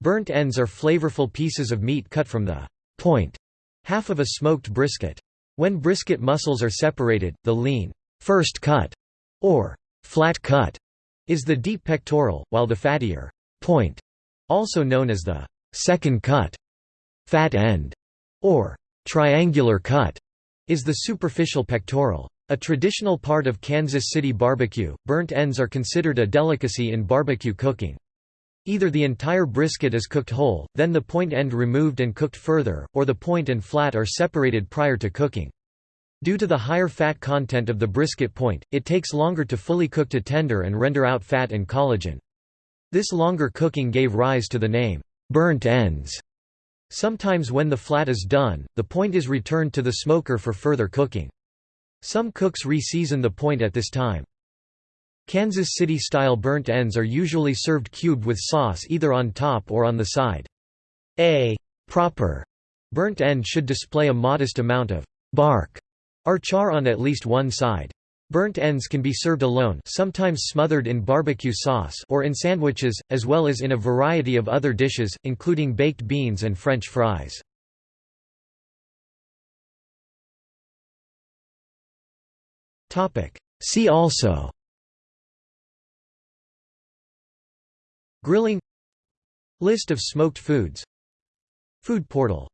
Burnt ends are flavorful pieces of meat cut from the point half of a smoked brisket. When brisket muscles are separated, the lean first cut or flat cut is the deep pectoral, while the fattier point, also known as the second cut, fat end, or triangular cut, is the superficial pectoral. A traditional part of Kansas City barbecue, burnt ends are considered a delicacy in barbecue cooking. Either the entire brisket is cooked whole, then the point end removed and cooked further, or the point and flat are separated prior to cooking. Due to the higher fat content of the brisket point, it takes longer to fully cook to tender and render out fat and collagen. This longer cooking gave rise to the name, burnt ends. Sometimes when the flat is done, the point is returned to the smoker for further cooking. Some cooks re-season the point at this time. Kansas City-style burnt ends are usually served cubed with sauce either on top or on the side. A proper burnt end should display a modest amount of bark or char on at least one side. Burnt ends can be served alone sometimes smothered in barbecue sauce or in sandwiches, as well as in a variety of other dishes, including baked beans and French fries. See also Grilling List of smoked foods Food portal